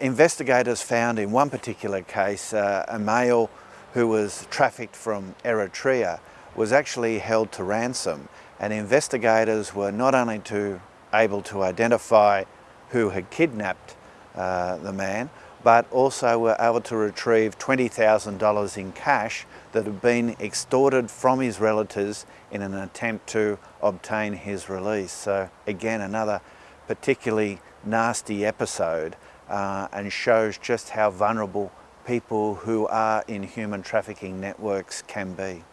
Investigators found in one particular case uh, a male who was trafficked from Eritrea was actually held to ransom and investigators were not only to, able to identify who had kidnapped uh, the man but also were able to retrieve $20,000 in cash that had been extorted from his relatives in an attempt to obtain his release. So again, another particularly nasty episode uh, and shows just how vulnerable people who are in human trafficking networks can be.